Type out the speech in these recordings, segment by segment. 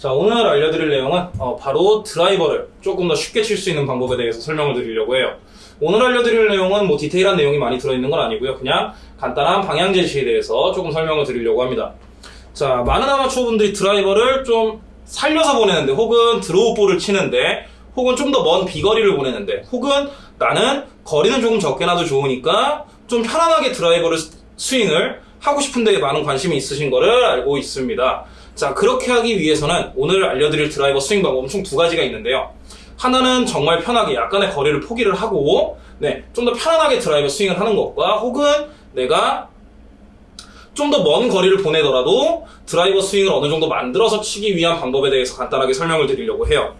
자, 오늘 알려드릴 내용은 어, 바로 드라이버를 조금 더 쉽게 칠 수 있는 방법에 대해서 설명을 드리려고 해요. 오늘 알려드릴 내용은 뭐 디테일한 내용이 많이 들어있는 건 아니고요. 그냥 간단한 방향 제시에 대해서 조금 설명을 드리려고 합니다. 자, 많은 아마추어 분들이 드라이버를 좀 살려서 보내는데, 혹은 드로우 볼을 치는데, 혹은 좀 더 먼 비거리를 보내는데, 혹은 나는 거리는 조금 적게 나도 좋으니까 좀 편안하게 드라이버를 스- 스윙을 하고 싶은데 많은 관심이 있으신 거를 알고 있습니다. 자, 그렇게 하기 위해서는 오늘 알려드릴 드라이버 스윙 방법은 총 두 가지가 있는데요. 하나는 정말 편하게 약간의 거리를 포기를 하고, 네, 좀 더 편안하게 드라이버 스윙을 하는 것과, 혹은 내가 좀 더 먼 거리를 보내더라도 드라이버 스윙을 어느 정도 만들어서 치기 위한 방법에 대해서 간단하게 설명을 드리려고 해요.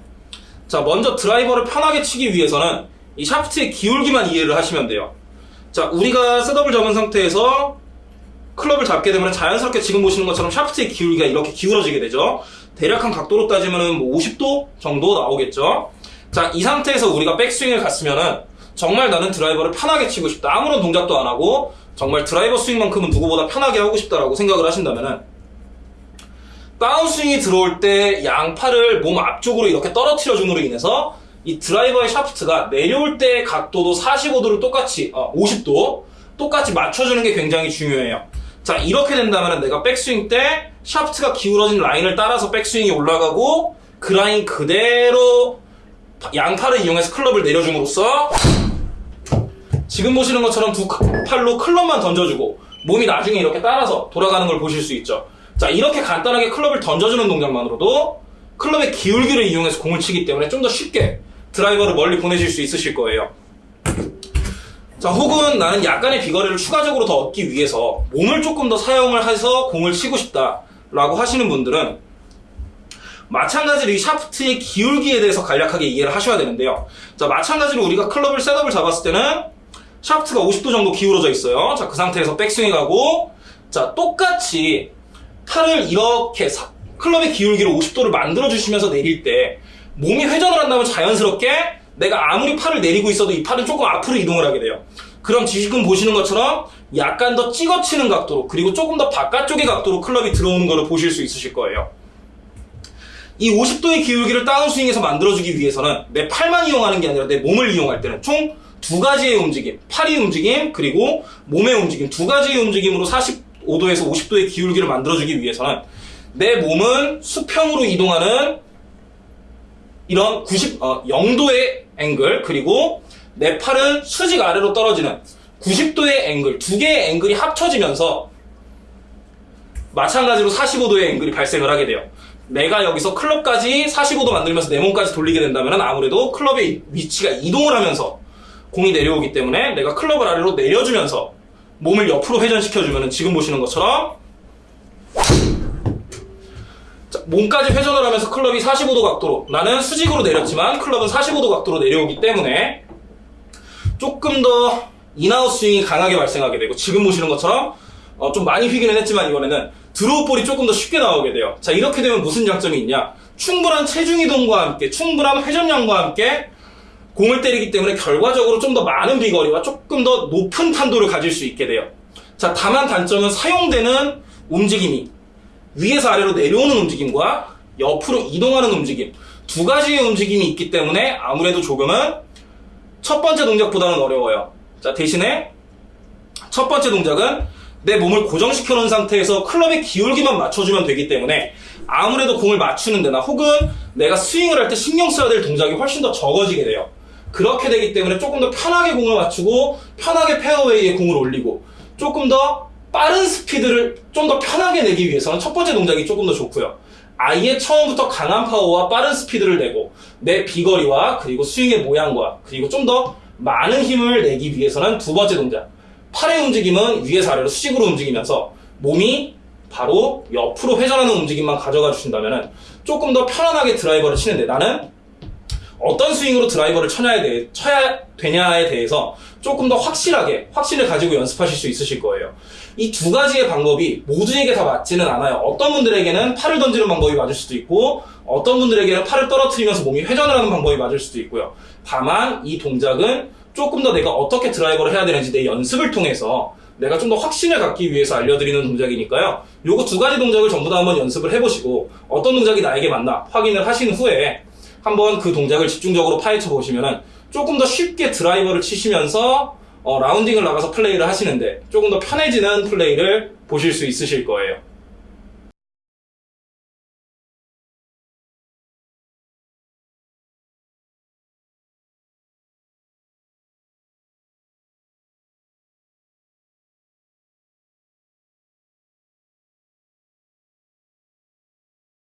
자, 먼저 드라이버를 편하게 치기 위해서는 이 샤프트의 기울기만 이해를 하시면 돼요. 자, 우리가 셋업을 잡은 상태에서 클럽을 잡게 되면 자연스럽게 지금 보시는 것처럼 샤프트의 기울기가 이렇게 기울어지게 되죠. 대략 한 각도로 따지면 뭐 50도 정도 나오겠죠. 자, 이 상태에서 우리가 백스윙을 갔으면은 정말 나는 드라이버를 편하게 치고 싶다. 아무런 동작도 안 하고 정말 드라이버 스윙만큼은 누구보다 편하게 하고 싶다라고 생각을 하신다면은 다운스윙이 들어올 때 양팔을 몸 앞쪽으로 이렇게 떨어뜨려 줌으로 인해서 이 드라이버의 샤프트가 내려올 때 각도도 45도를 똑같이 어, 50도 똑같이 맞춰주는 게 굉장히 중요해요. 자 이렇게 된다면 내가 백스윙 때 샤프트가 기울어진 라인을 따라서 백스윙이 올라가고 그 라인 그대로 양팔을 이용해서 클럽을 내려줌으로써 지금 보시는 것처럼 두 팔로 클럽만 던져주고 몸이 나중에 이렇게 따라서 돌아가는 걸 보실 수 있죠. 자 이렇게 간단하게 클럽을 던져주는 동작만으로도 클럽의 기울기를 이용해서 공을 치기 때문에 좀 더 쉽게 드라이버를 멀리 보내실 수 있으실 거예요. 자 혹은 나는 약간의 비거리를 추가적으로 더 얻기 위해서 몸을 조금 더 사용을 해서 공을 치고 싶다라고 하시는 분들은 마찬가지로 이 샤프트의 기울기에 대해서 간략하게 이해를 하셔야 되는데요. 자 마찬가지로 우리가 클럽을 셋업을 잡았을 때는 샤프트가 50도 정도 기울어져 있어요. 자, 그 상태에서 백스윙이 가고, 자, 똑같이 팔을 이렇게 사- 클럽의 기울기를 50도를 만들어 주시면서 내릴 때, 몸이 회전을 한다면 자연스럽게 내가 아무리 팔을 내리고 있어도 이 팔은 조금 앞으로 이동을 하게 돼요. 그럼 지금 보시는 것처럼 약간 더 찍어치는 각도로, 그리고 조금 더 바깥쪽의 각도로 클럽이 들어오는 것을 보실 수 있으실 거예요. 이 50도의 기울기를 다운스윙에서 만들어주기 위해서는 내 팔만 이용하는 게 아니라 내 몸을 이용할 때는 총 두 가지의 움직임, 팔의 움직임, 그리고 몸의 움직임, 두 가지의 움직임으로 45도에서 50도의 기울기를 만들어주기 위해서는 내 몸은 수평으로 이동하는 이런 90, 어, 0도의 앵글, 그리고 내 팔은 수직 아래로 떨어지는 90도의 앵글, 두 개의 앵글이 합쳐지면서 마찬가지로 45도의 앵글이 발생을 하게 돼요. 내가 여기서 클럽까지 45도 만들면서 내 몸까지 돌리게 된다면 아무래도 클럽의 위치가 이동을 하면서 공이 내려오기 때문에 내가 클럽을 아래로 내려주면서 몸을 옆으로 회전시켜주면 지금 보시는 것처럼 자, 몸까지 회전을 하면서 클럽이 45도 각도로 나는 수직으로 내렸지만 클럽은 45도 각도로 내려오기 때문에 조금 더 in-out 스윙이 강하게 발생하게 되고 지금 보시는 것처럼 어, 좀 많이 휘기는 했지만 이번에는 draw 볼이 조금 더 쉽게 나오게 돼요. 자 이렇게 되면 무슨 장점이 있냐? 충분한 체중 이동과 함께 충분한 회전량과 함께 공을 때리기 때문에 결과적으로 좀 더 많은 비거리와 조금 더 높은 탄도를 가질 수 있게 돼요. 자 다만 단점은 사용되는 움직임이 위에서 아래로 내려오는 움직임과 옆으로 이동하는 움직임 두 가지의 움직임이 있기 때문에 아무래도 조금은 첫 번째 동작보다는 어려워요. 자 대신에 첫 번째 동작은 내 몸을 고정시켜 놓은 상태에서 클럽의 기울기만 맞춰주면 되기 때문에 아무래도 공을 맞추는 데나 혹은 내가 스윙을 할 때 신경 써야 될 동작이 훨씬 더 적어지게 돼요. 그렇게 되기 때문에 조금 더 편하게 공을 맞추고 편하게 페어웨이에 공을 올리고 조금 더 빠른 스피드를 좀 더 편하게 내기 위해서는 첫 번째 동작이 조금 더 좋고요. 아예 처음부터 강한 파워와 빠른 스피드를 내고 내 비거리와 그리고 스윙의 모양과 그리고 좀 더 많은 힘을 내기 위해서는 두 번째 동작 팔의 움직임은 위에서 아래로 수직으로 움직이면서 몸이 바로 옆으로 회전하는 움직임만 가져가 주신다면 조금 더 편안하게 드라이버를 치는데 나는 어떤 스윙으로 드라이버를 쳐냐에 대해, 쳐야 되냐에 대해서 조금 더 확실하게 확신을 가지고 연습하실 수 있으실 거예요. 이 두 가지의 방법이 모두에게 다 맞지는 않아요. 어떤 분들에게는 팔을 던지는 방법이 맞을 수도 있고 어떤 분들에게는 팔을 떨어뜨리면서 몸이 회전을 하는 방법이 맞을 수도 있고요. 다만 이 동작은 조금 더 내가 어떻게 드라이버를 해야 되는지 내 연습을 통해서 내가 좀 더 확신을 갖기 위해서 알려드리는 동작이니까요. 요거 두 가지 동작을 전부 다 한번 연습을 해보시고 어떤 동작이 나에게 맞나 확인을 하신 후에 한번 그 동작을 집중적으로 파헤쳐 보시면은 조금 더 쉽게 드라이버를 치시면서 어, 라운딩을 나가서 플레이를 하시는데 조금 더 편해지는 플레이를 보실 수 있으실 거예요.